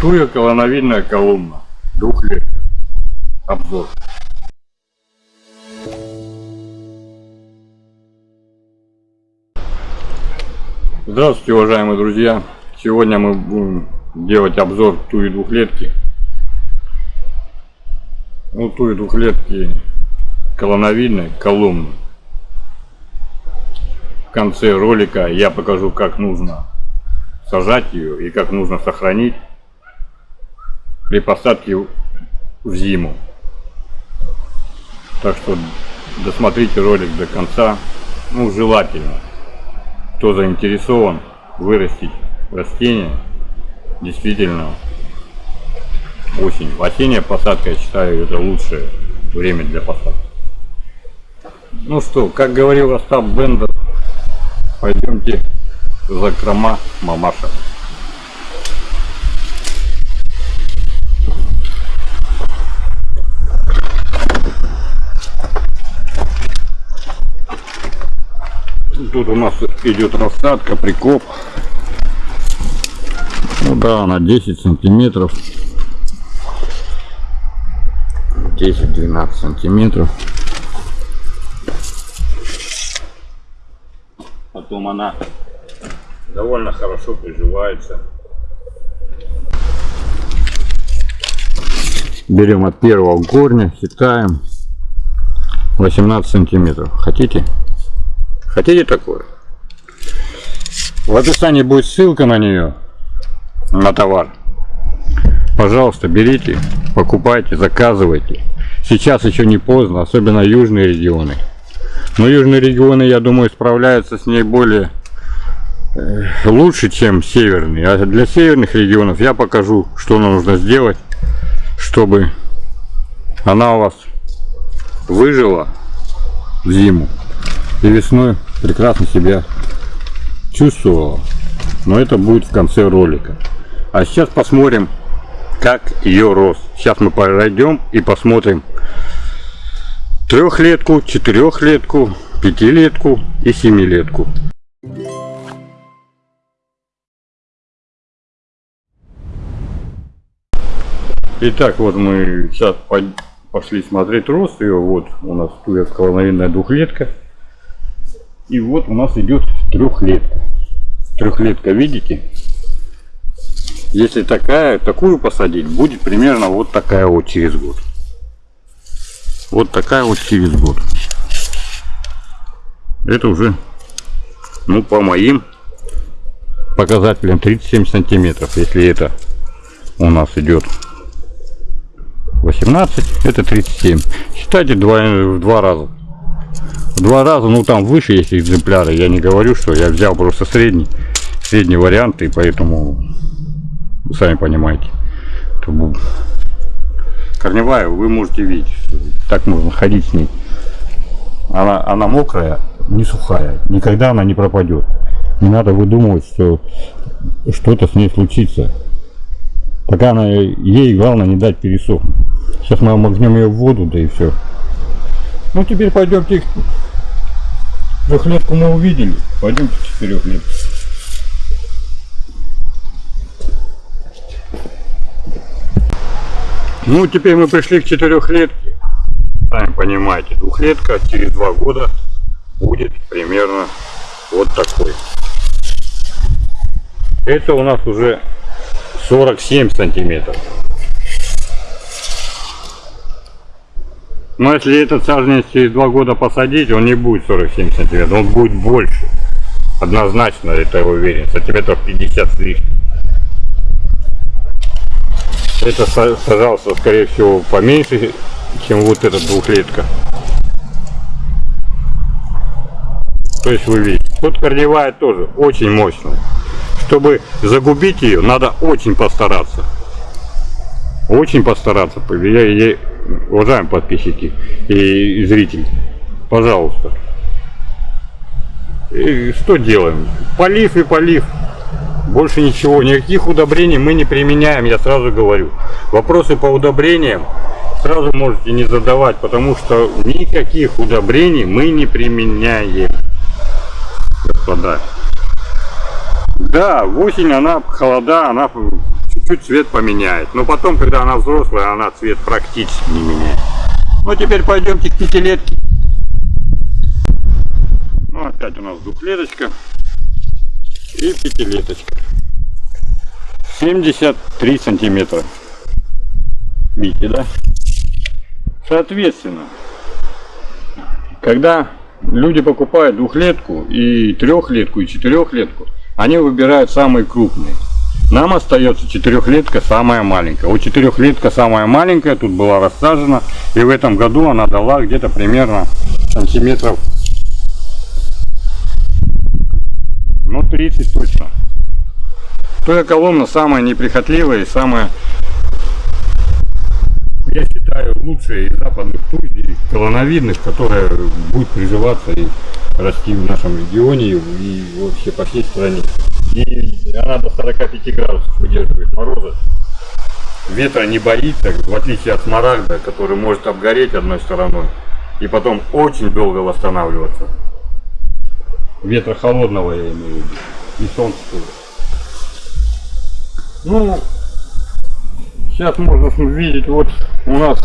Туя колоновидная колумна. Двухлетка. Обзор. Здравствуйте, уважаемые друзья! Сегодня мы будем делать обзор туи двухлетки. Ну, туи двухлетки колоновидной, колумны. В конце ролика я покажу, как нужно сажать ее и как нужно сохранить при посадке в зиму. Так что досмотрите ролик до конца. Ну, желательно. Кто заинтересован вырастить растение, действительно осень. Осенняя посадка, я считаю, это лучшее время для посадки. Ну что, как говорил Остап Бендер, пойдемте закрома мамаша. Тут у нас идет рассадка, прикоп. Ну да, на 10 сантиметров. 10-12 сантиметров. Потом она довольно хорошо приживается. Берем от первого корня, считаем 18 сантиметров. Хотите? Хотите такое? В описании будет ссылка на нее, на товар. Пожалуйста, берите, покупайте, заказывайте. Сейчас еще не поздно, особенно южные регионы. Но южные регионы, я думаю, справляются с ней более э, лучше, чем северные. А для северных регионов я покажу, что нам нужно сделать, чтобы она у вас выжила в зиму и весной прекрасно себя чувствовала. Но это будет в конце ролика. А сейчас посмотрим, как ее рост. Сейчас мы пройдем и посмотрим трехлетку, четырехлетку, пятилетку и семилетку. Итак, вот мы сейчас пошли смотреть рост ее. Вот у нас тут колоновидная двухлетка. И вот у нас идет трехлетка. Трехлетка, видите? Если такая, такую посадить, будет примерно вот такая вот через год. Вот такая вот через год. Это уже, ну, по моим показателям 37 сантиметров. Если это у нас идет 18, это 37. Считайте два, в два раза два раза, ну там выше есть экземпляры. Я не говорю, что я взял просто средний, средний вариант, и поэтому сами понимаете. Корневая вы можете видеть, так можно ходить с ней. Она, она мокрая, не сухая, никогда она не пропадет. Не надо выдумывать, что что-то с ней случится. Пока она, ей главное не дать пересохнуть. Сейчас мы обмакнем ее в воду, да и все. Ну теперь пойдемте Трехлетку мы увидели. Пойдемте четырехлетку. Ну, теперь мы пришли к четырехлетке. Сами понимаете, двухлетка через два года будет примерно вот такой. Это у нас уже 47 сантиметров. Но если этот саженец через два года посадить, он не будет 47 сантиметров, он будет больше. Однозначно, это я уверен, сантиметров 50 с лишним. Это сажался, скорее всего, поменьше, чем вот эта двухлетка. То есть вы видите. Тут корневая тоже очень мощная. Чтобы загубить ее, надо очень постараться. Очень постараться. Я, я, уважаемые подписчики и зрители, пожалуйста. И что делаем? Полив и полив. Больше ничего, никаких удобрений мы не применяем, я сразу говорю. Вопросы по удобрениям сразу можете не задавать, потому что никаких удобрений мы не применяем. Господа. Да, осень она, холода, она чуть-чуть цвет поменяет. Но потом, когда она взрослая, она цвет практически не меняет. Ну, теперь пойдемте к пятилетке. Ну, опять у нас двухлеточка и пятилеточка. 73 сантиметра. Видите, да? Соответственно, когда люди покупают двухлетку и трехлетку и четырехлетку, они выбирают самые крупные. Нам остается четырехлетка самая маленькая. У четырехлетка самая маленькая тут была рассажена. И в этом году она дала где-то примерно сантиметров ну 30 точно. Тоя колонна самая неприхотливая и самая, я считаю, лучшая из западных туй, колоновидных, которая будет приживаться и расти в нашем регионе и вообще по всей стране. И она до 45 градусов выдерживает мороза. Ветра не боится, в отличие от смарагда, который может обгореть одной стороной и потом очень долго восстанавливаться. Ветра холодного я имею в виду. И солнце тоже. Ну, сейчас можно видеть, вот у нас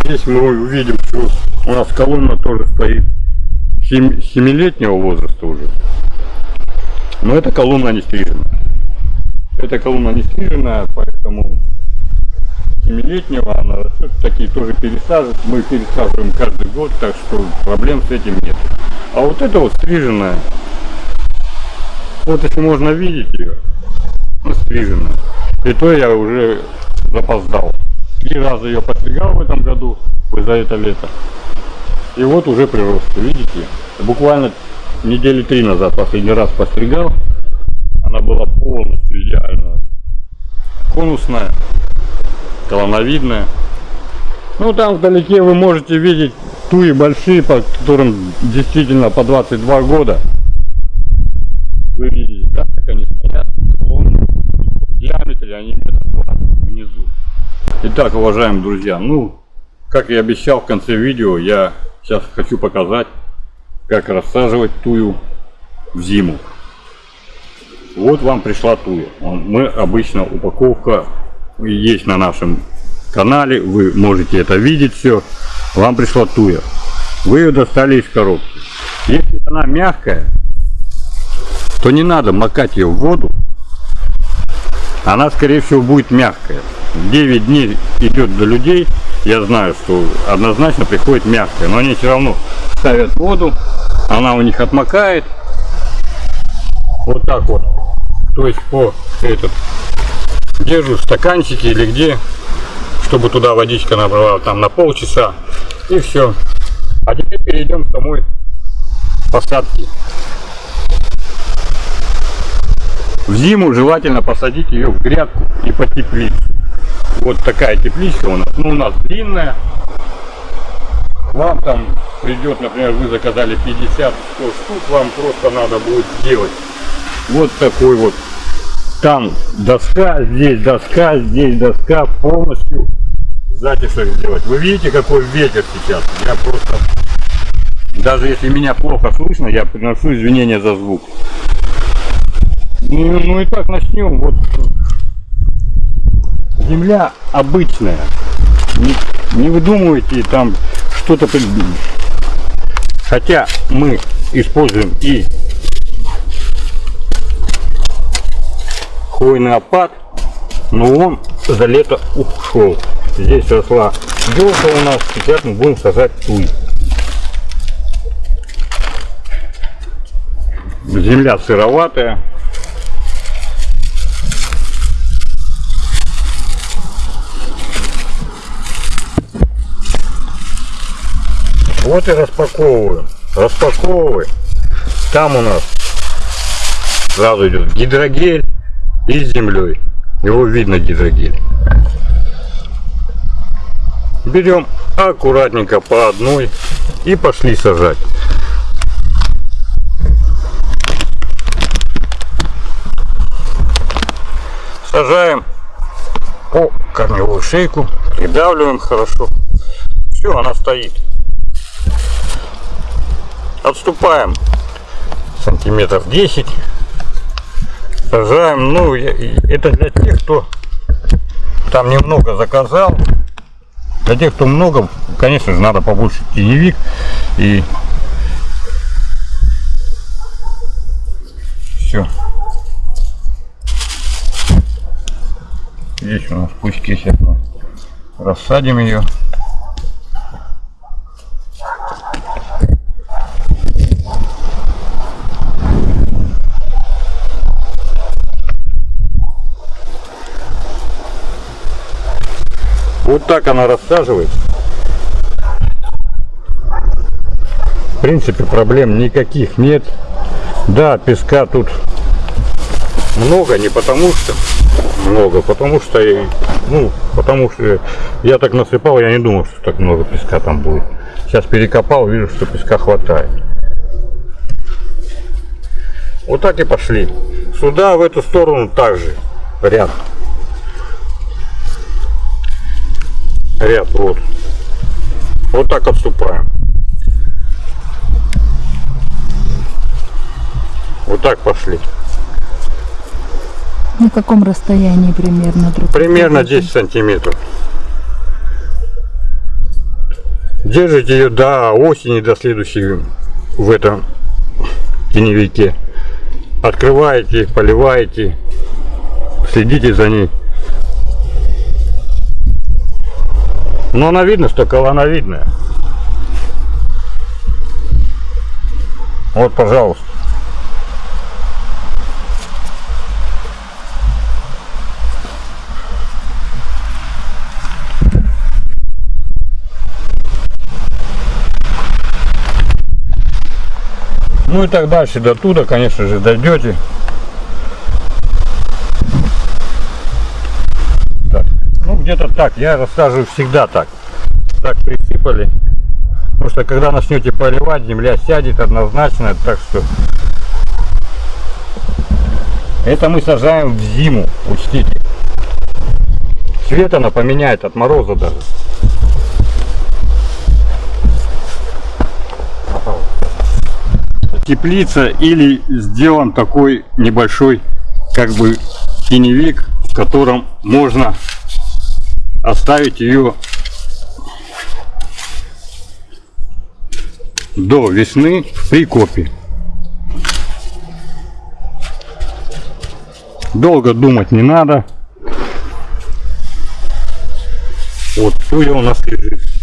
здесь мы увидим, что у нас колонна тоже стоит 7-летнего возраста уже. Но эта колонна не стрижена. Эта колонна не стрижена, поэтому 7-летнего она. Такие тоже пересаживают. Мы пересаживаем каждый год, так что проблем с этим нет. А вот это вот стриженная. Вот если можно видеть ее, ну, стриженная. И то я уже запоздал. Три раза ее постригал в этом году, за это лето. И вот уже прирост, видите? Буквально недели три назад последний раз постригал. Она была полностью идеально конусная, колоновидная. Ну там вдалеке вы можете видеть туи большие, по которым действительно по 22 года. Вы видите, да, как они стоят, в диаметре они метр внизу. Итак, уважаемые друзья, ну, как я обещал в конце видео, я сейчас хочу показать, как рассаживать тую в зиму. Вот вам пришла туя. Мы обычно упаковка есть на нашем канале, вы можете это видеть все. Вам пришла туя. Вы ее достали из коробки. Если она мягкая, то не надо макать ее в воду. Она скорее всего будет мягкая. 9 дней идет до людей, я знаю, что однозначно приходит мягкая, но они все равно ставят воду, она у них отмокает. Вот так вот. То есть по этот держу в стаканчике или где, чтобы туда водичка набрала там на полчаса и все. А теперь перейдем к самой посадке. В зиму желательно посадить ее в грядку и по теплицу. Вот такая тепличка у нас. Ну, у нас длинная. Вам там придет, например, вы заказали 50-100 штук, вам просто надо будет сделать вот такой вот. Там доска, здесь доска, здесь доска, полностью затишек сделать. Вы видите, какой ветер сейчас? Я просто, даже если меня плохо слышно, я приношу извинения за звук. Ну, ну и так начнем. Вот земля обычная. Не, не выдумывайте там что-то. Хотя мы используем и хвойный опад, но он за лето ушел. Здесь росла елка у нас, сейчас мы будем сажать туй. Земля сыроватая, Вот и распаковываем. Распаковываем. Там у нас сразу идет гидрогель и с землей. Его видно гидрогель. Берем аккуратненько по одной и пошли сажать. Сажаем по корневую шейку, придавливаем хорошо. Все, она стоит. Отступаем сантиметров 10 Сажаем, ну, это для тех, кто там немного заказал. Для тех, кто много, конечно же, надо побольше теневик и все. Здесь у нас пучки сейчас мы рассадим ее. Вот так она рассаживается. В принципе, проблем никаких нет. Да, песка тут много, не потому что много, потому что, ну, потому что я так насыпал, я не думал, что так много песка там будет. Сейчас перекопал, вижу, что песка хватает. Вот так и пошли. Сюда, в эту сторону также ряд. Ряд, вот. Вот так отступаем. Вот так пошли. На каком расстоянии примерно друг Примерно друга? 10 сантиметров. Держите ее до осени, до следующей в этом теневике. Открываете, поливаете, следите за ней. Но она видно, что колоновидная. Вот, пожалуйста. Ну и так дальше, до туда, конечно же, дойдете. Где-то так, я рассаживаю всегда так. Так присыпали. Потому что когда начнете поливать, земля сядет однозначно, так что это мы сажаем в зиму, учтите. Цвет она поменяет от мороза даже. теплица или сделан такой небольшой как бы теневик, в котором можно оставить ее до весны в прикопе. Долго думать не надо. Вот туя у нас лежит.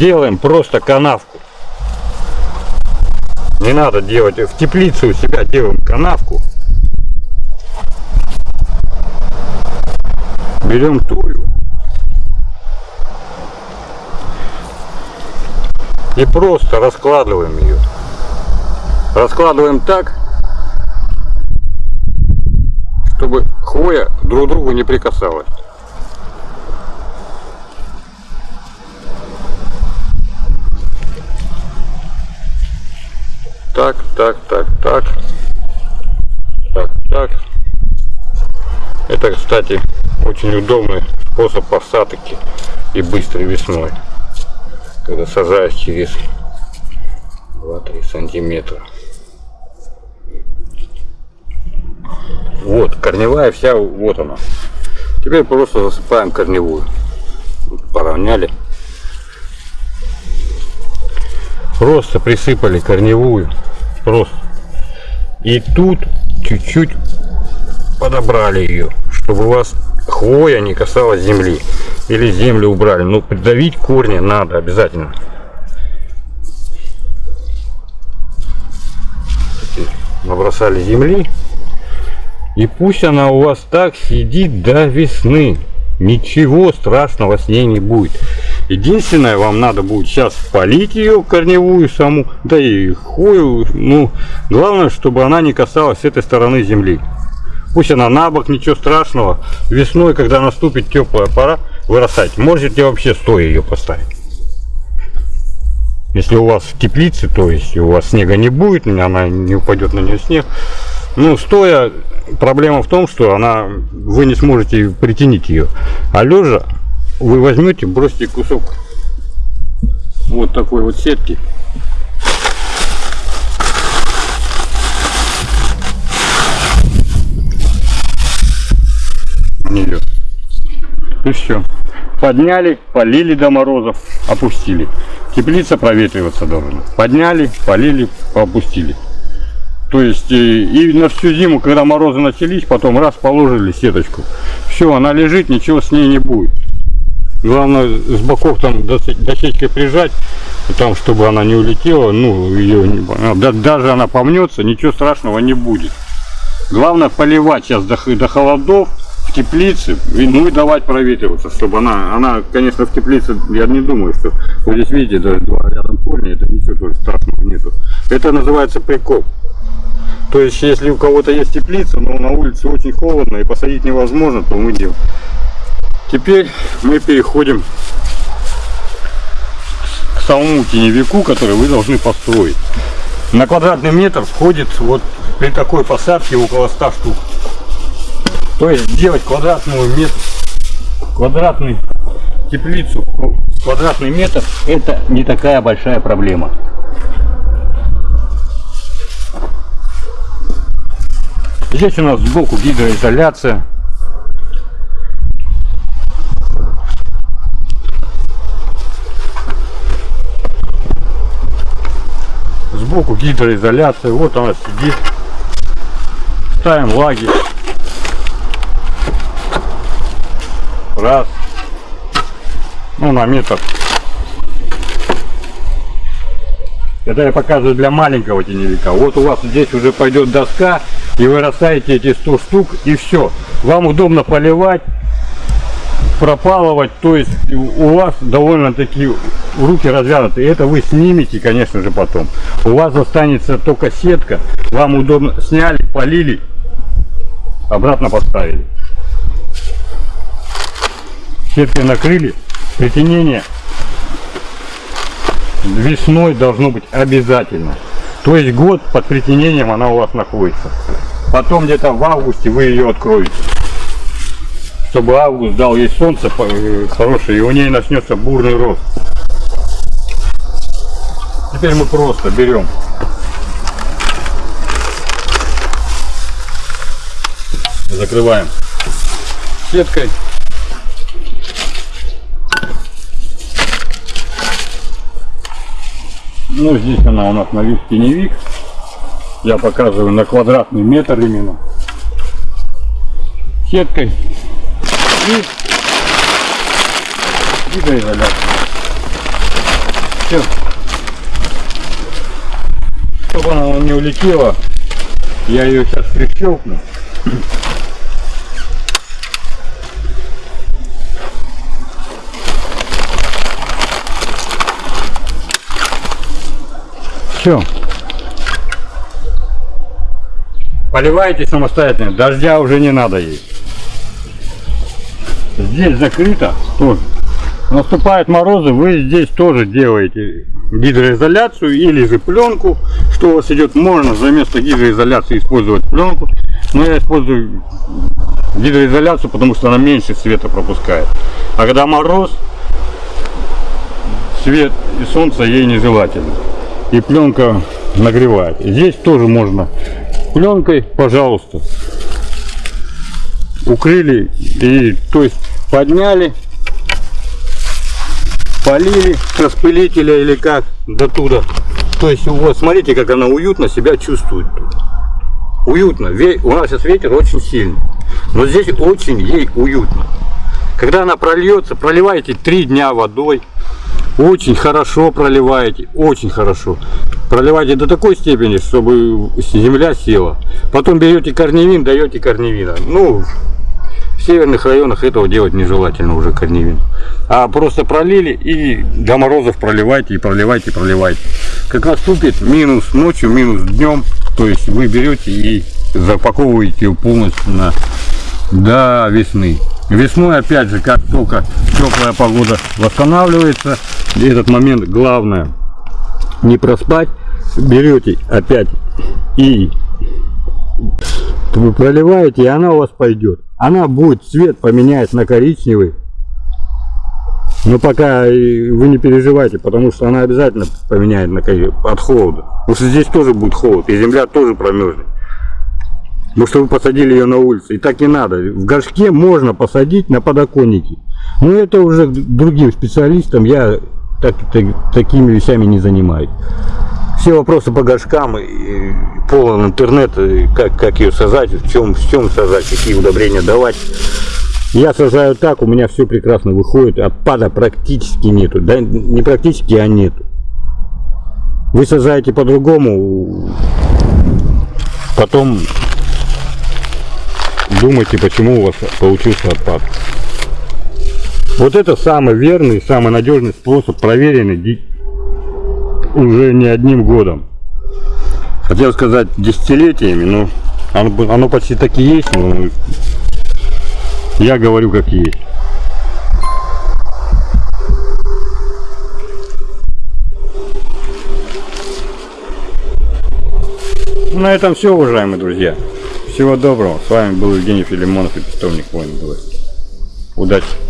Делаем просто канавку. Не надо делать в теплице у себя делаем канавку. Берем тую и просто раскладываем ее. Раскладываем так, чтобы хвоя друг к другу не прикасалась. Так, так, так, так. Так, так. Это, кстати, очень удобный способ посадки и быстрой весной. Когда сажаешь через 2-3 сантиметра. Вот, корневая вся, вот она. Теперь просто засыпаем корневую. Поравняли. Просто присыпали корневую. Просто. И тут чуть-чуть подобрали ее, чтобы у вас хвоя не касалась земли. Или землю убрали. Но придавить корни надо обязательно. Набросали земли. И пусть она у вас так сидит до весны. Ничего страшного с ней не будет. Единственное, вам надо будет сейчас полить ее корневую саму, да и хвою. Ну, главное, чтобы она не касалась этой стороны земли. Пусть она на бок, ничего страшного. Весной, когда наступит теплая пора, вырастать. Можете вообще стоя ее поставить. Если у вас в теплице, то есть у вас снега не будет, она не упадет на нее снег. Ну, стоя проблема в том, что она, вы не сможете притянить ее. А лежа вы возьмете, бросите кусок вот такой вот сетки. нее. И все. Подняли, полили до морозов, опустили. Теплица проветриваться должна. Подняли, полили, опустили. То есть э, и на всю зиму, когда морозы начались, потом раз положили сеточку. Все, она лежит, ничего с ней не будет. Главное с боков там досечкой прижать, там, чтобы она не улетела, ну, ее не, да, даже она помнется, ничего страшного не будет. Главное поливать сейчас до, до холодов, в теплице, и, ну и давать проветриваться, чтобы она, она, конечно, в теплице, я не думаю, что, вот здесь видите, даже два рядом корня, это ничего тоже страшного нету. Это называется прикоп. То есть, если у кого-то есть теплица, но на улице очень холодно и посадить невозможно, то мы делаем. Теперь мы переходим к самому теневику, который вы должны построить. На квадратный метр входит вот при такой посадке около 100 штук. То есть делать квадратную метр, квадратный теплицу, квадратный метр, это не такая большая проблема. Здесь у нас сбоку гидроизоляция. Сбоку гидроизоляция. Вот она сидит. Ставим лагерь. раз ну на метр это я показываю для маленького теневика вот у вас здесь уже пойдет доска и вы растаете эти 100 штук и все вам удобно поливать пропалывать то есть у вас довольно таки руки развянуты это вы снимете конечно же потом у вас останется только сетка вам удобно сняли полили обратно поставили сеткой накрыли, притенение весной должно быть обязательно. То есть год под притенением она у вас находится. Потом где-то в августе вы ее откроете. Чтобы август дал ей солнце э, хорошее, и у ней начнется бурный рост. Теперь мы просто берем закрываем сеткой Ну, здесь она у нас на вид теневик. Я показываю на квадратный метр именно. Сеткой. И гидроизоляция. Все. Чтобы она не улетела, я ее сейчас прищелкну. Все. Поливайте самостоятельно, дождя уже не надо ей. Здесь закрыто тоже. Наступают морозы, вы здесь тоже делаете гидроизоляцию или же пленку. Что у вас идет, можно за место гидроизоляции использовать пленку. Но я использую гидроизоляцию, потому что она меньше света пропускает. А когда мороз, свет и солнце ей нежелательно и пленка нагревает. Здесь тоже можно пленкой, пожалуйста. Укрыли и то есть подняли, полили распылителя или как до туда. То есть вот смотрите, как она уютно себя чувствует. Уютно. У нас сейчас ветер очень сильный. Но здесь очень ей уютно. Когда она прольется, проливайте три дня водой. Очень хорошо проливаете, очень хорошо. Проливайте до такой степени, чтобы земля села. Потом берете корневин, даете корневина. Ну, в северных районах этого делать нежелательно уже корневин. А просто пролили и до морозов проливайте и проливайте, проливайте. Как наступит минус ночью, минус днем, то есть вы берете и запаковываете полностью на до весны. Весной, опять же, как только теплая погода восстанавливается, и этот момент главное не проспать, берете опять и Вы проливаете, и она у вас пойдет. Она будет цвет поменять на коричневый. Но пока и вы не переживайте, потому что она обязательно поменяет на от холода. Потому что здесь тоже будет холод, и земля тоже промерзнет. Потому что вы посадили ее на улице. И так не надо. В горшке можно посадить на подоконнике. Но это уже другим специалистам. Я так- так- такими вещами не занимаюсь. Все вопросы по горшкам, и полон интернет, и как, как ее сажать, в чем, в чем сажать, какие удобрения давать. Я сажаю так, у меня все прекрасно выходит, отпада практически нету. Да не практически, а нету. Вы сажаете по-другому, потом думайте, почему у вас получился отпад. Вот это самый верный, самый надежный способ, проверенный уже не одним годом. Хотел сказать десятилетиями, но оно, оно почти так и есть, но я говорю как есть. На этом все, уважаемые друзья. Всего доброго. С вами был Евгений Филимонов и Питомник Войн Удачи!